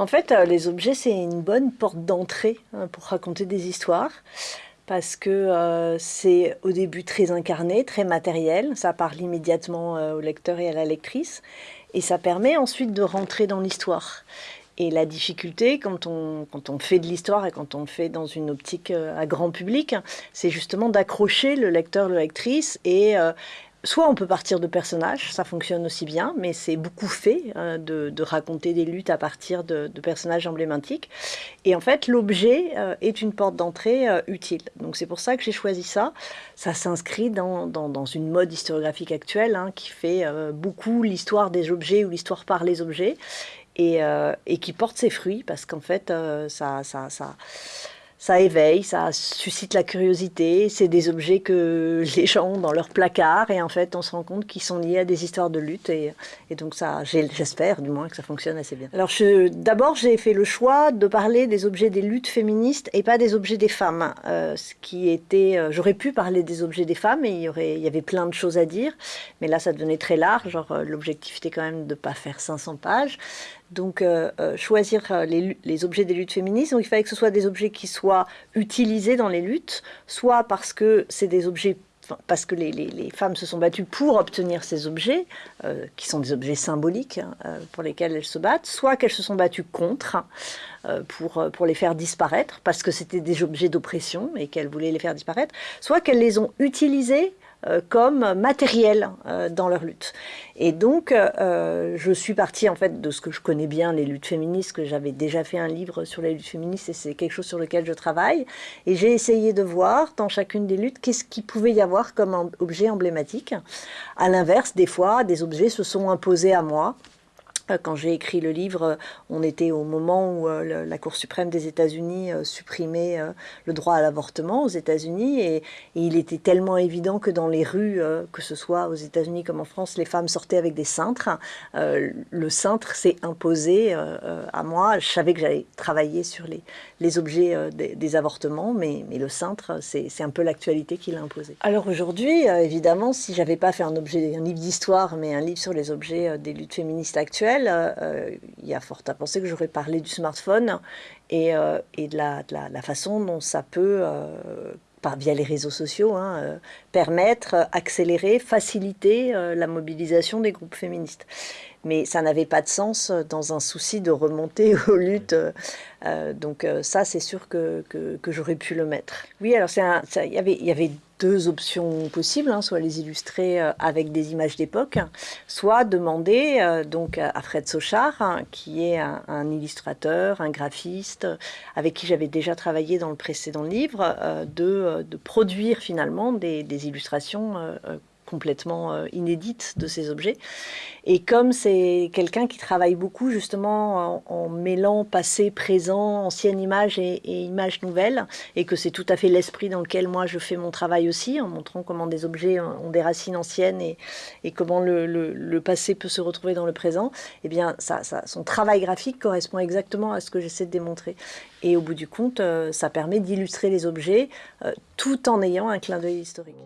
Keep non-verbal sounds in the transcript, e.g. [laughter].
En fait, euh, les objets, c'est une bonne porte d'entrée hein, pour raconter des histoires parce que euh, c'est au début très incarné, très matériel, ça parle immédiatement euh, au lecteur et à la lectrice, et ça permet ensuite de rentrer dans l'histoire. Et la difficulté, quand on, fait de l'histoire et quand on le fait dans une optique à grand public, c'est justement d'accrocher le lecteur, la lectrice et, Soit on peut partir de personnages, ça fonctionne aussi bien, mais c'est beaucoup fait euh, de, raconter des luttes à partir de, personnages emblématiques. Et en fait, l'objet euh, est une porte d'entrée euh, utile. Donc c'est pour ça que j'ai choisi ça. Ça s'inscrit dans, une mode historiographique actuelle hein, qui fait beaucoup l'histoire des objets ou l'histoire par les objets et, et, qui porte ses fruits parce qu'en fait, ça, ça, ça ça éveille, ça suscite la curiosité. C'est des objets que [laughs] les gens ont dans leur placard et en fait, on se rend compte qu'ils sont liés à des histoires de lutte et, donc ça, j'espère du moins que ça fonctionne assez bien. Alors d'abord, j'ai fait le choix de parler des objets des luttes féministes et pas des objets des femmes. Euh, ce qui était, euh, j'aurais pu parler des objets des femmes et il y il y avait plein de choses à dire, mais là, ça devenait très large. Genre euh, l'objectif était quand même de pas faire 500 pages. Donc, euh, euh, choisir euh, les, objets des luttes féministes, donc il fallait que ce soit des objets qui soient utilisés dans les luttes, soit parce que c'est des objets parce que les, femmes se sont battues pour obtenir ces objets, qui sont des objets symboliques hein, pour lesquels elles se battent, soit qu'elles se sont battues contre pour, pour les faire disparaître, parce que c'était des objets d'oppression et qu'elles voulaient les faire disparaître, soit qu'elles les ont utilisés comme matériel euh, dans leur lutte. Et donc, euh, je suis partie en fait de ce que je connais bien, les luttes féministes, que j'avais déjà fait un livre sur les luttes féministes et c'est quelque chose sur lequel je travaille. Et j'ai essayé de voir dans chacune des luttes qu'est-ce qu'il pouvait y avoir comme objet emblématique. À l'inverse, des fois, des objets se sont imposés à moi euh, quand j'ai écrit le livre, on était au moment où euh, la Cour suprême des États-Unis euh, supprimait le droit à l'avortement aux États-Unis et, il était tellement évident que dans les rues, que ce soit aux États-Unis comme en France, les femmes sortaient avec des cintres. le cintre s'est imposé à moi. Je savais que j'allais travailler sur les, objets des, avortements, mais, le cintre, c'est un peu l'actualité qui l'a imposé. Alors aujourd'hui, évidemment, si j'avais pas fait un livre d'histoire, mais un livre sur les objets des luttes féministes actuelles, euh, il y a fort à penser que j'aurais parlé du smartphone et, euh, de, la, façon dont ça peut, euh, par, via les réseaux sociaux, hein, permettre, accélérer, faciliter la mobilisation des groupes féministes mais ça n'avait pas de sens dans un souci de remonter [laughs] aux luttes. donc ça, c'est sûr que, j'aurais pu le mettre. Oui, alors il y avait, y avait deux options possibles, hein, soit les illustrer euh, avec des images d'époque, soit demander euh, donc à Fred Sochard, hein, qui est un, illustrateur, un graphiste, avec qui j'avais déjà travaillé dans le précédent livre, euh, de, produire finalement des illustrations complètement euh, inédite de ces objets. Et comme c'est quelqu'un qui travaille beaucoup justement en, mêlant passé, présent, ancienne image et, image nouvelle, et que c'est tout à fait l'esprit dans lequel moi je fais mon travail aussi, en montrant comment des objets ont des racines anciennes et, et comment le, passé peut se retrouver dans le présent, eh bien ça, ça, son travail graphique correspond exactement à ce que j'essaie de démontrer. Et au bout du compte, euh, ça permet d'illustrer les objets euh, tout en ayant un clin d'œil historique.